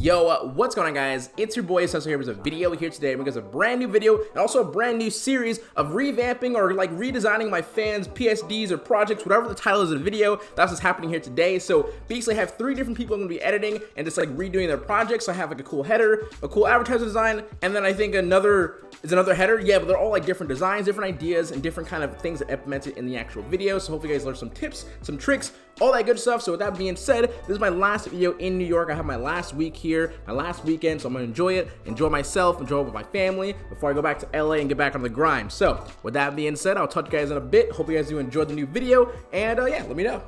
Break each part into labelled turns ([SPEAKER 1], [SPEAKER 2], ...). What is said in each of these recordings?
[SPEAKER 1] Yo, uh, what's going on guys? It's your boy Cecil here with a video here today because a brand new video and also a brand new series of revamping or like redesigning my fans PSDs or projects, whatever the title is of the video, that's what's happening here today. So basically I have three different people I'm gonna be editing and just like redoing their projects. So I have like a cool header, a cool advertiser design, and then I think another is another header. Yeah, but they're all like different designs, different ideas, and different kind of things that implemented in the actual video. So hopefully you guys learn some tips, some tricks, all that good stuff. So with that being said, this is my last video in New York. I have my last week here, my last weekend, so I'm gonna enjoy it, enjoy myself, enjoy it with my family before I go back to LA and get back on the grind. So with that being said, I'll talk to you guys in a bit. Hope you guys do enjoy the new video, and uh, yeah, let me know.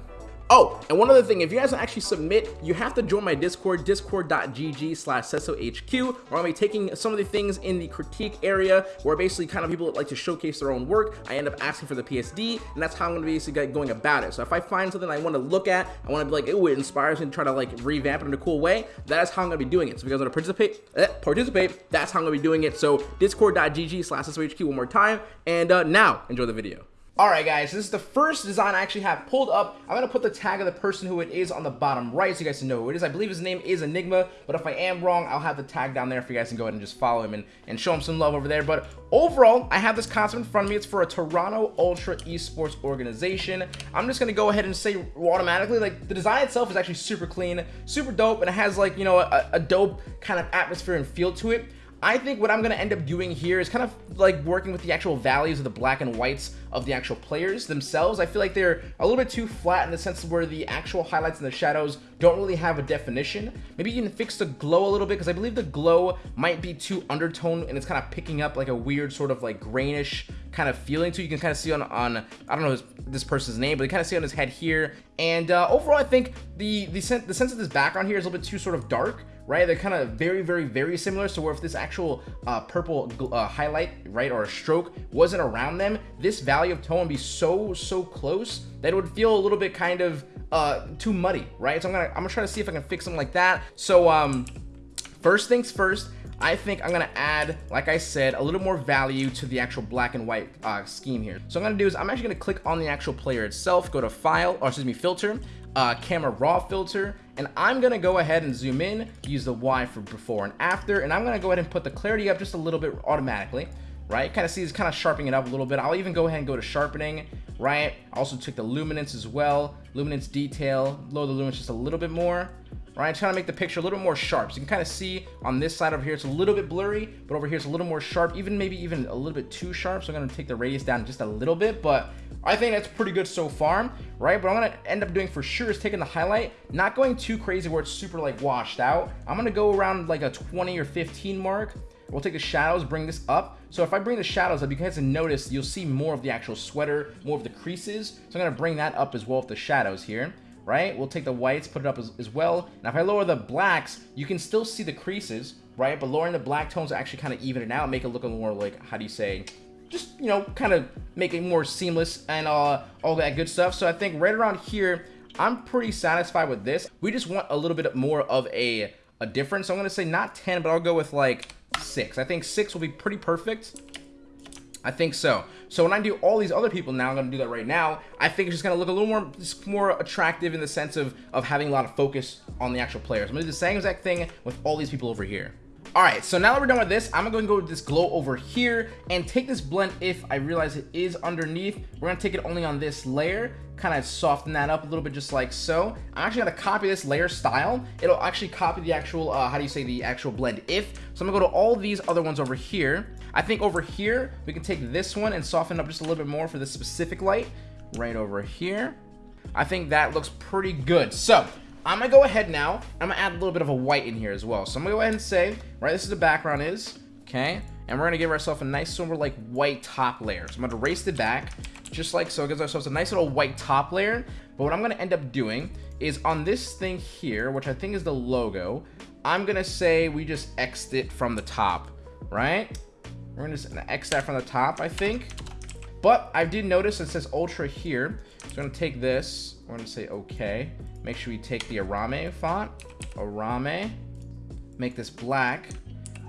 [SPEAKER 1] Oh, and one other thing, if you guys actually submit, you have to join my Discord, discord.gg slash CecilHQ, where I'll be taking some of the things in the critique area, where basically kind of people like to showcase their own work, I end up asking for the PSD, and that's how I'm going to be basically going about it. So if I find something I want to look at, I want to be like, oh, it inspires me to try to like revamp it in a cool way, that's how I'm going to be doing it. So if you guys want to participate, eh, participate, that's how I'm going to be doing it. So discord.gg slash CecilHQ one more time, and uh, now enjoy the video. Alright guys, this is the first design I actually have pulled up. I'm going to put the tag of the person who it is on the bottom right so you guys can know who it is. I believe his name is Enigma, but if I am wrong, I'll have the tag down there for you guys to go ahead and just follow him and, and show him some love over there. But overall, I have this concept in front of me. It's for a Toronto Ultra Esports organization. I'm just going to go ahead and say automatically, like, the design itself is actually super clean, super dope, and it has, like, you know, a, a dope kind of atmosphere and feel to it. I think what I'm going to end up doing here is kind of like working with the actual values of the black and whites of the actual players themselves. I feel like they're a little bit too flat in the sense where the actual highlights and the shadows don't really have a definition. Maybe you can fix the glow a little bit because I believe the glow might be too undertone and it's kind of picking up like a weird sort of like grainish kind of feeling to. You can kind of see on, on I don't know his, this person's name, but you kind of see on his head here. And uh, overall, I think the, the, sen the sense of this background here is a little bit too sort of dark right? They're kind of very, very, very similar. So if this actual uh, purple uh, highlight, right, or a stroke wasn't around them, this value of tone would be so, so close that it would feel a little bit kind of uh, too muddy, right? So I'm gonna, I'm gonna try to see if I can fix something like that. So um, first things first, I think I'm gonna add, like I said, a little more value to the actual black and white uh, scheme here. So I'm gonna do is I'm actually gonna click on the actual player itself, go to file, or excuse me, filter, uh, camera raw filter, and I'm gonna go ahead and zoom in, use the Y for before and after, and I'm gonna go ahead and put the clarity up just a little bit automatically, right? Kind of see it's kind of sharpening it up a little bit. I'll even go ahead and go to sharpening, right? Also took the luminance as well, luminance detail, lower the luminance just a little bit more, right? Trying to make the picture a little bit more sharp. So you can kind of see on this side over here, it's a little bit blurry, but over here it's a little more sharp, even maybe even a little bit too sharp. So I'm going to take the radius down just a little bit, but I think that's pretty good so far, right? But I'm to end up doing for sure is taking the highlight, not going too crazy where it's super like washed out. I'm going to go around like a 20 or 15 mark. We'll take the shadows, bring this up. So if I bring the shadows up, you guys can notice you'll see more of the actual sweater, more of the creases. So I'm going to bring that up as well with the shadows here right? We'll take the whites, put it up as, as well. Now, if I lower the blacks, you can still see the creases, right? But lowering the black tones actually kind of even it out, make it look a little more like, how do you say, just, you know, kind of make it more seamless and uh, all that good stuff. So I think right around here, I'm pretty satisfied with this. We just want a little bit more of a, a difference. So I'm going to say not 10, but I'll go with like 6. I think 6 will be pretty perfect. I think so. So when I do all these other people now, I'm going to do that right now, I think it's just going to look a little more more attractive in the sense of, of having a lot of focus on the actual players. I'm going to do the same exact thing with all these people over here. All right, so now that we're done with this, I'm gonna go with this glow over here and take this blend if I realize it is underneath. We're gonna take it only on this layer, kind of soften that up a little bit just like so. I'm actually gonna copy this layer style. It'll actually copy the actual, uh, how do you say, the actual blend if. So I'm gonna go to all these other ones over here. I think over here, we can take this one and soften up just a little bit more for this specific light right over here. I think that looks pretty good. So I'm gonna go ahead now. I'm gonna add a little bit of a white in here as well. So I'm gonna go ahead and say, right, this is the background is, okay? And we're gonna give ourselves a nice of like white top layer. So I'm gonna erase the back, just like so. It gives ourselves a nice little white top layer. But what I'm gonna end up doing is on this thing here, which I think is the logo, I'm gonna say we just X'd it from the top, right? We're gonna just X that from the top, I think. But I did notice it says Ultra here. So I'm gonna take this, we're gonna say okay. Make sure we take the Arame font. Arame. Make this black.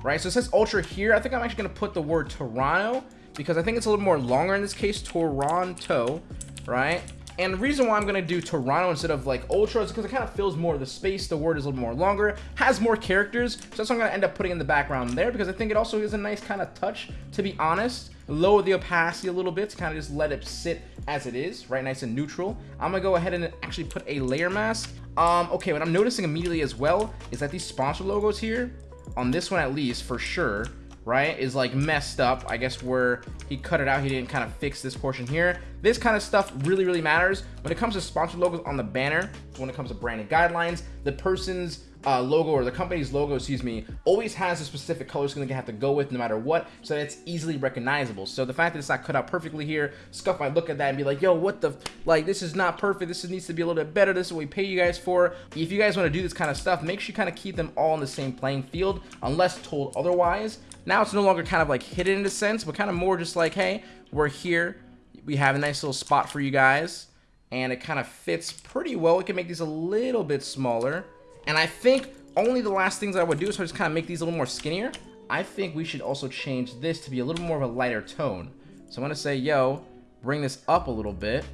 [SPEAKER 1] Right, so it says Ultra here. I think I'm actually going to put the word Toronto because I think it's a little more longer in this case. Toronto, right? And the reason why I'm going to do Toronto instead of like Ultra is because it kind of fills more of the space. The word is a little more longer, has more characters. So that's what I'm going to end up putting in the background there because I think it also is a nice kind of touch, to be honest. Lower the opacity a little bit to kind of just let it sit as it is, right? Nice and neutral. I'm going to go ahead and actually put a layer mask. Um, okay, what I'm noticing immediately as well is that these sponsor logos here, on this one at least, for sure, right, is like messed up. I guess where he cut it out, he didn't kind of fix this portion here. This kind of stuff really, really matters. When it comes to sponsored logos on the banner, when it comes to branding guidelines, the person's uh, logo or the company's logo, excuse me, always has a specific color it's going to have to go with no matter what, so that it's easily recognizable. So the fact that it's not cut out perfectly here, Scuf might look at that and be like, yo, what the, like, this is not perfect. This needs to be a little bit better. This is what we pay you guys for. If you guys want to do this kind of stuff, make sure you kind of keep them all in the same playing field, unless told otherwise. Now it's no longer kind of like hidden in a sense, but kind of more just like, hey, we're here. We have a nice little spot for you guys. And it kind of fits pretty well. We can make these a little bit smaller. And I think only the last things I would do is just kind of make these a little more skinnier. I think we should also change this to be a little more of a lighter tone. So I'm going to say, yo, bring this up a little bit.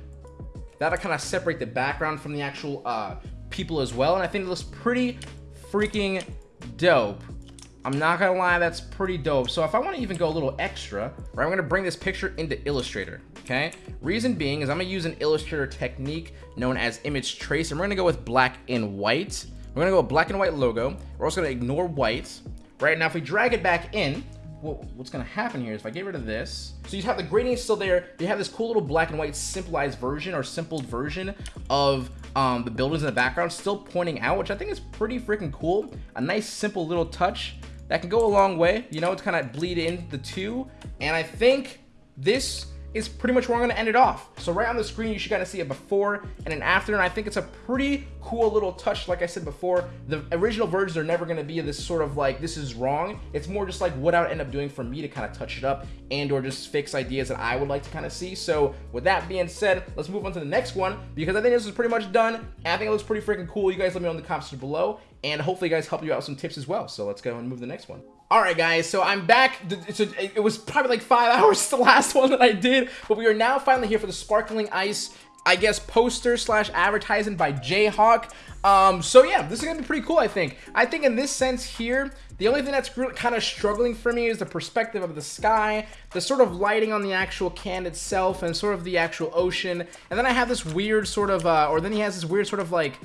[SPEAKER 1] That'll kind of separate the background from the actual uh, people as well. And I think it looks pretty freaking dope. I'm not gonna lie, that's pretty dope. So if I want to even go a little extra, right, I'm gonna bring this picture into Illustrator, okay? Reason being is I'm gonna use an Illustrator technique known as image trace, and we're gonna go with black and white. We're gonna go black and white logo. We're also gonna ignore white, right? Now if we drag it back in, well, what's gonna happen here is if I get rid of this, so you have the gradient still there, you have this cool little black and white simplified version or simpled version of um, the buildings in the background still pointing out, which I think is pretty freaking cool. A nice simple little touch that can go a long way, you know, to kind of bleed in the two. And I think this is pretty much where I'm to end it off. So right on the screen, you should kind of see a before and an after, and I think it's a pretty cool little touch. Like I said before, the original versions are never to be this sort of like, this is wrong. It's more just like what I would end up doing for me to kind of touch it up and or just fix ideas that I would like to kind of see. So with that being said, let's move on to the next one because I think this is pretty much done. I think it looks pretty freaking cool. You guys let me know in the comments below and hopefully guys help you out with some tips as well. So let's go and move the next one. All right, guys, so I'm back. It was probably like five hours the last one that I did, but we are now finally here for the Sparkling Ice, I guess, poster slash advertising by Jayhawk. Um, so yeah, this is gonna be pretty cool, I think. I think in this sense here, the only thing that's kind of struggling for me is the perspective of the sky, the sort of lighting on the actual can itself, and sort of the actual ocean. And then I have this weird sort of, uh, or then he has this weird sort of like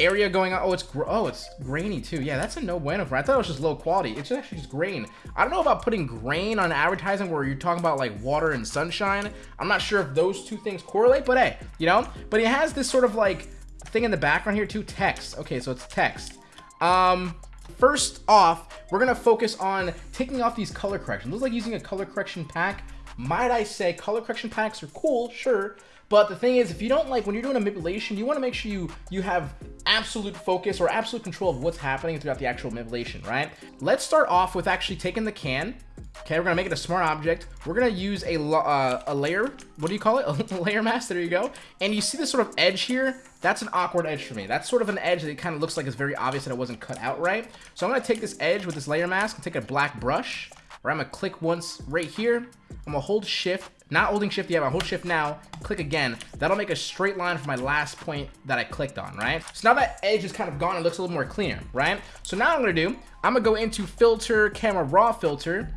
[SPEAKER 1] area going on. Oh, it's oh, it's grainy too. Yeah, that's a no bueno for. me. I thought it was just low quality. It's actually just grain. I don't know about putting grain on advertising where you're talking about like water and sunshine. I'm not sure if those two things correlate, but hey, you know. But it has this sort of like thing in the background here too. Text. Okay, so it's text. Um, first off, we're gonna focus on taking off these color corrections. Looks like using a color correction pack. Might I say, color correction packs are cool, sure, but the thing is, if you don't like, when you're doing a manipulation, you want to make sure you, you have absolute focus or absolute control of what's happening throughout the actual manipulation, right? Let's start off with actually taking the can. Okay, we're gonna make it a smart object. We're gonna use a, uh, a layer, what do you call it? A layer mask, there you go. And you see this sort of edge here? That's an awkward edge for me. That's sort of an edge that kind of looks like it's very obvious that it wasn't cut out right. So I'm gonna take this edge with this layer mask and take a black brush, where I'm gonna click once right here. I'm gonna hold shift not holding shift yet, but hold shift now, click again. That'll make a straight line from my last point that I clicked on, right? So now that edge is kind of gone, it looks a little more cleaner, right? So now I'm gonna do, I'm gonna go into filter, camera raw filter,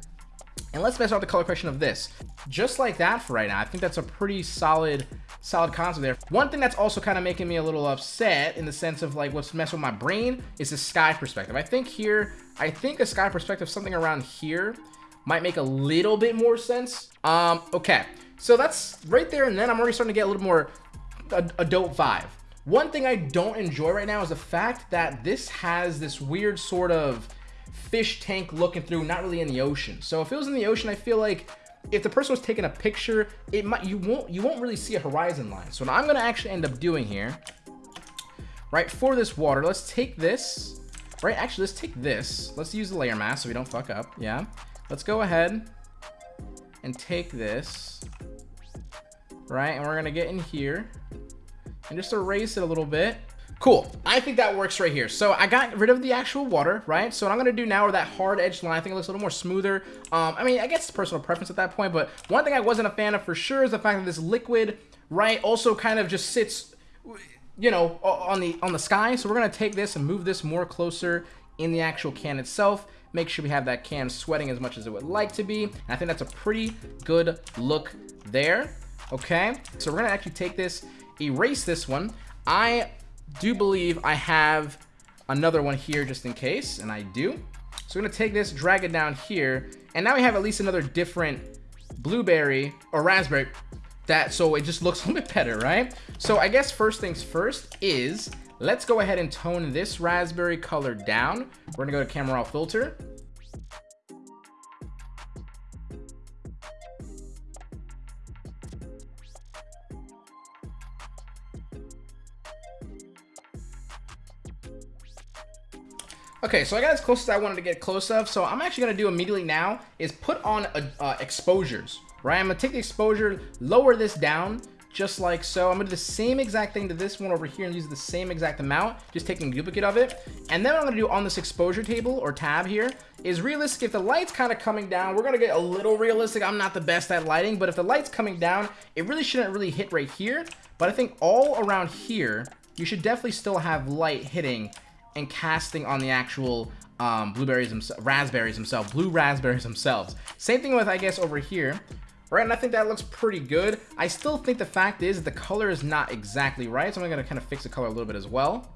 [SPEAKER 1] and let's mess out the color correction of this. Just like that for right now. I think that's a pretty solid, solid concept there. One thing that's also kind of making me a little upset in the sense of like what's messing with my brain is the sky perspective. I think here, I think the sky perspective, something around here, might make a little bit more sense. Um, okay, so that's right there and then I'm already starting to get a little more adult vibe. One thing I don't enjoy right now is the fact that this has this weird sort of fish tank looking through, not really in the ocean. So if it was in the ocean, I feel like if the person was taking a picture, it might you won't you won't really see a horizon line. So what I'm gonna actually end up doing here, right, for this water, let's take this, right, actually let's take this. Let's use the layer mask so we don't fuck up, yeah. Let's go ahead and take this, right? And we're to get in here and just erase it a little bit. Cool. I think that works right here. So I got rid of the actual water, right? So what I'm going to do now with that hard edge line, I think it looks a little more smoother. Um, I mean, I guess it's personal preference at that point, but one thing I wasn't a fan of for sure is the fact that this liquid, right, also kind of just sits, you know, on the on the sky. So we're going to take this and move this more closer in the actual can itself. Make sure we have that can sweating as much as it would like to be. And I think that's a pretty good look there. Okay, so we're to actually take this, erase this one. I do believe I have another one here just in case, and I do. So we're gonna take this, drag it down here, and now we have at least another different blueberry or raspberry that so it just looks a little bit better, right? So I guess first things first is let's go ahead and tone this raspberry color down. We're gonna go to camera raw filter Okay, so I got as close as I wanted to get close of. So I'm actually gonna do immediately now is put on a, uh, exposures, right? I'm gonna take the exposure, lower this down, just like so. I'm gonna do the same exact thing to this one over here and use the same exact amount, just taking a duplicate of it. And then what I'm gonna do on this exposure table or tab here is realistic. If the light's kind of coming down, we're gonna get a little realistic. I'm not the best at lighting, but if the light's coming down, it really shouldn't really hit right here. But I think all around here, you should definitely still have light hitting and casting on the actual um, blueberries themselves, raspberries themselves, blue raspberries themselves. Same thing with, I guess, over here. Right, and I think that looks pretty good. I still think the fact is the color is not exactly right, so I'm gonna kind of fix the color a little bit as well.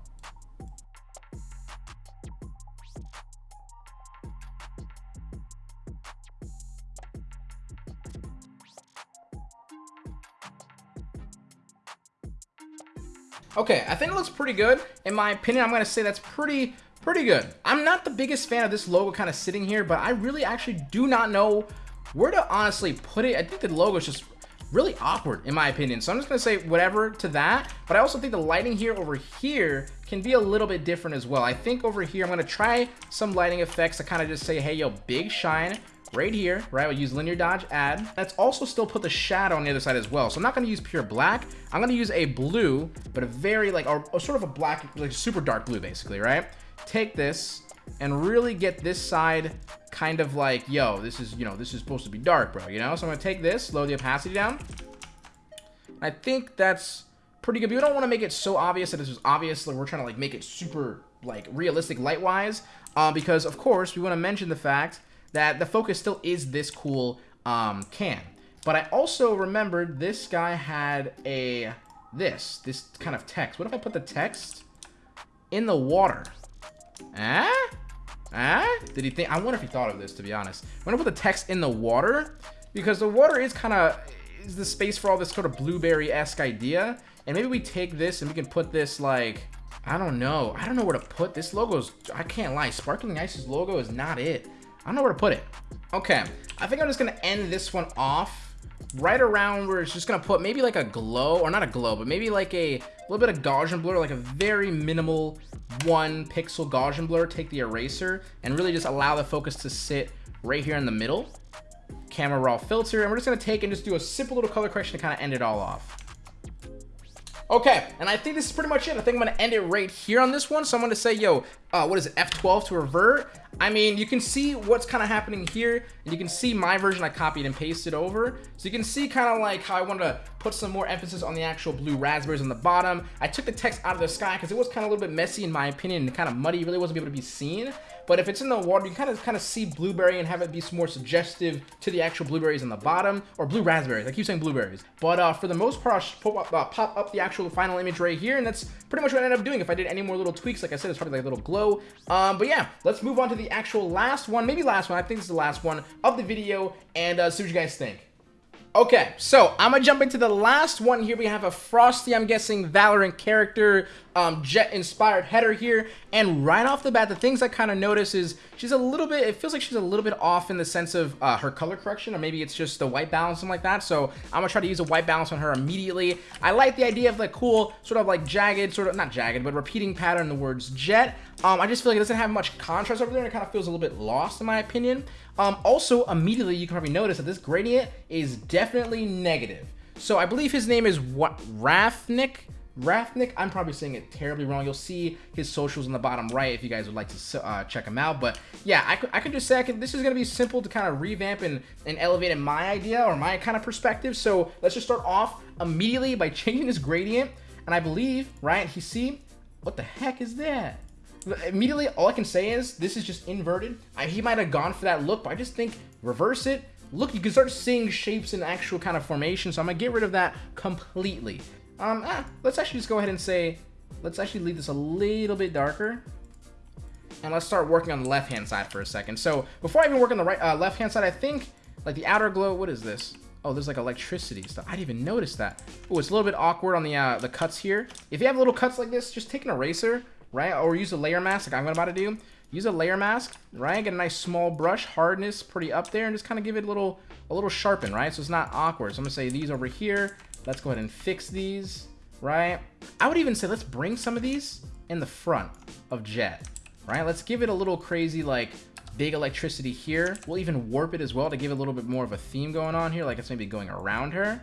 [SPEAKER 1] Okay, I think it looks pretty good. In my opinion, I'm going to say that's pretty, pretty good. I'm not the biggest fan of this logo kind of sitting here, but I really actually do not know where to honestly put it. I think the logo is just really awkward in my opinion. So I'm just going to say whatever to that. But I also think the lighting here over here can be a little bit different as well. I think over here, I'm going to try some lighting effects to kind of just say, hey, yo, big shine right here, right? We'll use linear dodge add. Let's also still put the shadow on the other side as well. So I'm not gonna use pure black. I'm gonna use a blue, but a very like, or sort of a black, like super dark blue basically, right? Take this and really get this side kind of like, yo, this is, you know, this is supposed to be dark, bro, you know? So I'm gonna take this, lower the opacity down. I think that's pretty good. But we don't want to make it so obvious that this is obvious. Like we're trying to like make it super like realistic light-wise, uh, because of course we want to mention the fact that the focus still is this cool um, can. But I also remembered this guy had a, this, this kind of text. What if I put the text in the water? Ah? Ah? Did he think, I wonder if he thought of this, to be honest. I'm gonna put the text in the water, because the water is kind of, is the space for all this sort of blueberry-esque idea. And maybe we take this and we can put this like, I don't know. I don't know where to put this logo's, I can't lie. Sparkling Ice's logo is not it. I don't know where to put it. Okay, I think I'm just gonna end this one off right around where it's just gonna put maybe like a glow, or not a glow, but maybe like a little bit of Gaussian blur, like a very minimal one pixel Gaussian blur. Take the eraser and really just allow the focus to sit right here in the middle. Camera raw filter, and we're just gonna take and just do a simple little color correction to kind of end it all off. Okay, and I think this is pretty much it. I think I'm going to end it right here on this one. So I'm going to say, yo, uh, what is it, F12 to revert? I mean, you can see what's kind of happening here, and you can see my version I copied and pasted over. So you can see kind of like how I want to put some more emphasis on the actual blue raspberries on the bottom. I took the text out of the sky because it was kind of a little bit messy in my opinion and kind of muddy. Really wasn't able to be seen. But if it's in the water, you kind of kind of see blueberry and have it be more suggestive to the actual blueberries on the bottom, or blue raspberries. I keep saying blueberries. But uh, for the most part, I'll pop up, uh, pop up the actual final image right here, and that's pretty much what I ended up doing. If I did any more little tweaks, like I said, it's probably like a little glow. Um, but yeah, let's move on to the actual last one, maybe last one. I think this is the last one of the video, and uh, see what you guys think. Okay, so I'm gonna jump into the last one here. We have a Frosty, I'm guessing, Valorant character, um, Jett-inspired header here. And right off the bat, the things I kind of notice is she's a little bit, it feels like she's a little bit off in the sense of uh, her color correction, or maybe it's just the white balance, something like that. So I'm gonna try to use a white balance on her immediately. I like the idea of the cool, sort of like jagged, sort of, not jagged, but repeating pattern, the words Jett. Um, I just feel like it doesn't have much contrast over there, and it kind of feels a little bit lost in my opinion. Um, also, immediately, you can probably notice that this gradient is definitely negative. So I believe his name is what Rafnik, Rathnick, I'm probably saying it terribly wrong. You'll see his socials in the bottom right if you guys would like to uh, check him out. But yeah, I could, I just say this is going to be simple to kind of revamp and, and elevate in my idea or my kind of perspective. So let's just start off immediately by changing this gradient. And I believe, right, you see, what the heck is that? Immediately, all I can say is this is just inverted. I, he might have gone for that look, but I just think reverse it. Look, you can start seeing shapes in actual kind of formation. So I'm to get rid of that completely. Um, ah, let's actually just go ahead and say, let's actually leave this a little bit darker. And let's start working on the left-hand side for a second. So before I even work on the right uh, left-hand side, I think like the outer glow, what is this? Oh, there's like electricity stuff. I didn't even notice that. Oh, it's a little bit awkward on the uh, the cuts here. If you have little cuts like this, just take an eraser, right? Or use a layer mask like I'm about to do. Use a layer mask, right? Get a nice small brush, hardness pretty up there, and just kind of give it a little a little sharpen, right? So it's not awkward. So I'm gonna say these over here. Let's go ahead and fix these, right? I would even say let's bring some of these in the front of Jett, right? Let's give it a little crazy, like, big electricity here. We'll even warp it as well to give a little bit more of a theme going on here, like it's maybe going around her,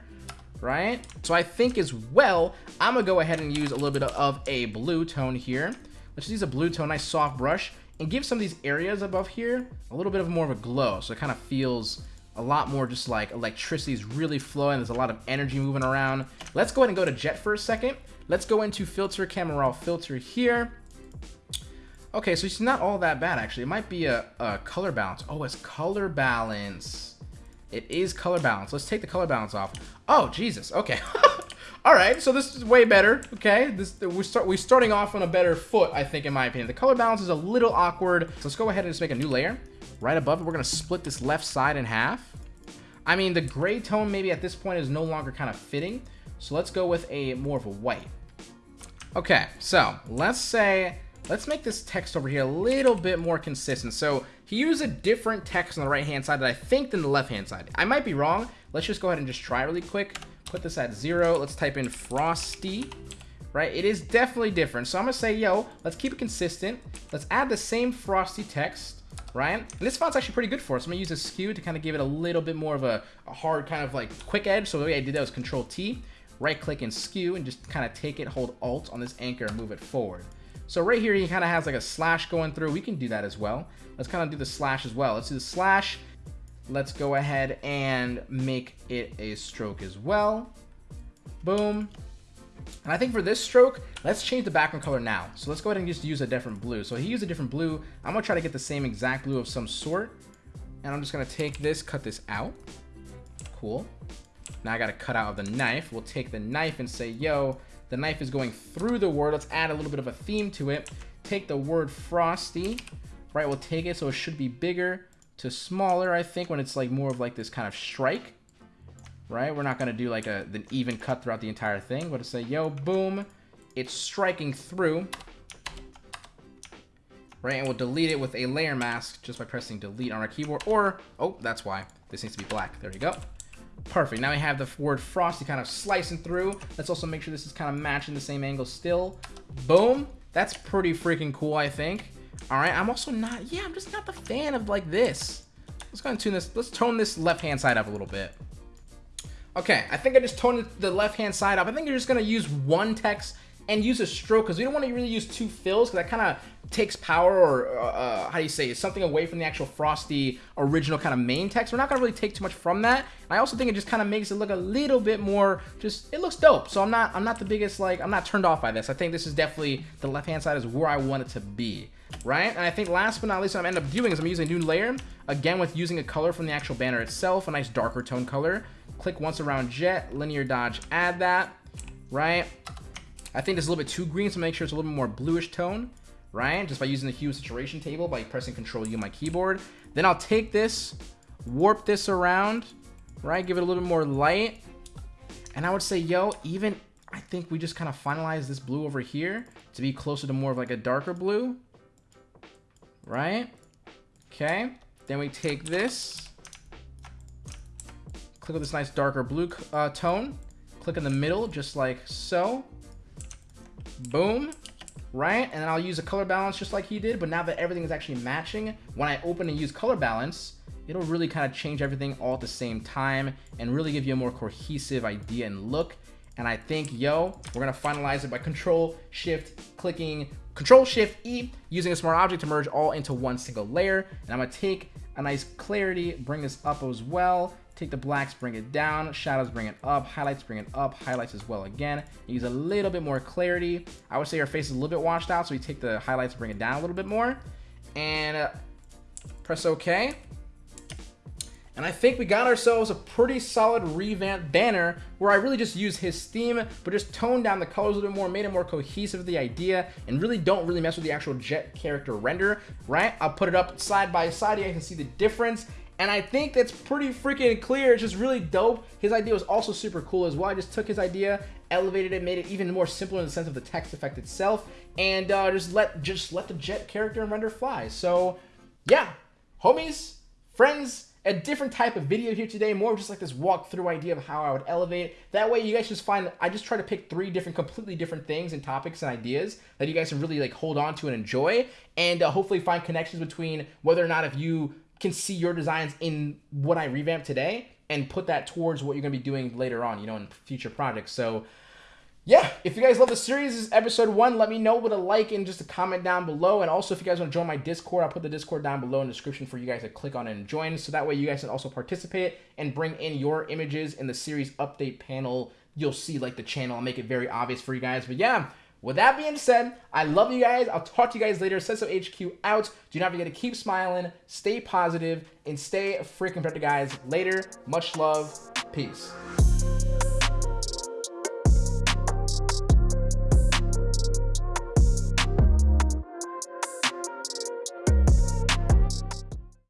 [SPEAKER 1] right? So I think as well, I'm gonna go ahead and use a little bit of a blue tone here. Let's use a blue tone, nice soft brush, and give some of these areas above here a little bit of more of a glow, so it kind of feels a lot more just like electricity is really flowing. There's a lot of energy moving around. Let's go ahead and go to Jett for a second. Let's go into filter, camera raw filter here. Okay, so it's not all that bad actually. It might be a, a color balance. Oh, it's color balance. It is color balance. Let's take the color balance off. Oh, Jesus. Okay. all right, so this is way better. Okay, this we start we're starting off on a better foot, I think, in my opinion. The color balance is a little awkward. So let's go ahead and just make a new layer right above it. We're going to split this left side in half. I mean, the gray tone maybe at this point is no longer kind of fitting. So let's go with a more of a white. Okay, so let's say, let's make this text over here a little bit more consistent. So he used a different text on the right-hand side that I think than the left-hand side. I might be wrong. Let's just go ahead and just try really quick. Put this at zero. Let's type in Frosty right? It is definitely different. So I'm gonna say, yo, let's keep it consistent. Let's add the same frosty text right? And this font's actually pretty good for us. I'm gonna use a skew to kind of give it a little bit more of a, a hard kind of like quick edge. So the way I did that was Control T, right click and skew and just kind of take it, hold Alt on this anchor and move it forward. So right here, he kind of has like a slash going through. We can do that as well. Let's kind of do the slash as well. Let's do the slash. Let's go ahead and make it a stroke as well. Boom. And I think for this stroke, let's change the background color now. So let's go ahead and just use a different blue. So he used a different blue. I'm gonna try to get the same exact blue of some sort. And I'm just gonna take this, cut this out. Cool. Now I gotta cut out of the knife. We'll take the knife and say, yo, the knife is going through the word. Let's add a little bit of a theme to it. Take the word frosty, right? We'll take it so it should be bigger to smaller, I think, when it's like more of like this kind of strike right? We're not going to do like a an even cut throughout the entire thing. We're to say, yo, boom, it's striking through, right? And we'll delete it with a layer mask just by pressing delete on our keyboard. Or, oh, that's why. This needs to be black. There you go. Perfect. Now we have the word frosty kind of slicing through. Let's also make sure this is kind of matching the same angle still. Boom. That's pretty freaking cool, I think. All right. I'm also not, yeah, I'm just not the fan of like this. Let's go and tune this. Let's tone this left-hand side up a little bit. Okay, I think I just toned the left-hand side up. I think you're just going to use one text and use a stroke because we don't want to really use two fills because that kind of takes power or uh, uh, how do you say something away from the actual Frosty original kind of main text. We're not going to really take too much from that. And I also think it just kind of makes it look a little bit more just it looks dope. So I'm not I'm not the biggest like I'm not turned off by this. I think this is definitely the left-hand side is where I want it to be. Right? And I think last but not least what I'm end up doing is I'm using a new layer again with using a color from the actual banner itself, a nice darker tone color click once around Jett, linear dodge, add that, right? I think it's a little bit too green, so make sure it's a little bit more bluish tone, right? Just by using the hue saturation table by pressing Control U on my keyboard. Then I'll take this, warp this around, right? Give it a little bit more light. And I would say, yo, even I think we just kind of finalize this blue over here to be closer to more of like a darker blue, right? Okay. Then we take this, click on this nice darker blue uh, tone, click in the middle just like so, boom, right? And then I'll use a color balance just like he did, but now that everything is actually matching, when I open and use color balance, it'll really kind of change everything all at the same time and really give you a more cohesive idea and look. And I think, yo, we're gonna finalize it by control shift clicking, control shift E, using a smart object to merge all into one single layer. And I'm gonna take a nice clarity, bring this up as well. Take the blacks, bring it down, shadows, bring it up, highlights, bring it up, highlights as well again. Use a little bit more clarity. I would say your face is a little bit washed out, so we take the highlights, bring it down a little bit more. And uh, press OK. And I think we got ourselves a pretty solid revamped banner where I really just used his theme, but just toned down the colors a little bit more, made it more cohesive with the idea, and really don't really mess with the actual Jett character render, right? I'll put it up side by side, you can see the difference. And I think that's pretty freaking clear. It's just really dope. His idea was also super cool as well. I just took his idea, elevated it, made it even more simple in the sense of the text effect itself, and uh, just let just let the Jett character and render fly. So yeah, homies, friends, a different type of video here today, more just like this walkthrough idea of how I would elevate. That way you guys just find, I just try to pick three different, completely different things and topics and ideas that you guys can really like hold on to and enjoy and uh, hopefully find connections between whether or not if you can see your designs in what I revamped today and put that towards what you're going to be doing later on, you know, in future projects. So, yeah, if you guys love the series, this is episode one. Let me know with a like and just a comment down below. And also, if you guys want to join my Discord, I'll put the Discord down below in the description for you guys to click on and join. So that way you guys can also participate and bring in your images in the series update panel. You'll see like the channel. I'll make it very obvious for you guys. But yeah, with that being said, I love you guys. I'll talk to you guys later. Sesso HQ out. Do not forget to keep smiling, stay positive, and stay freaking productive, guys. Later. Much love. Peace.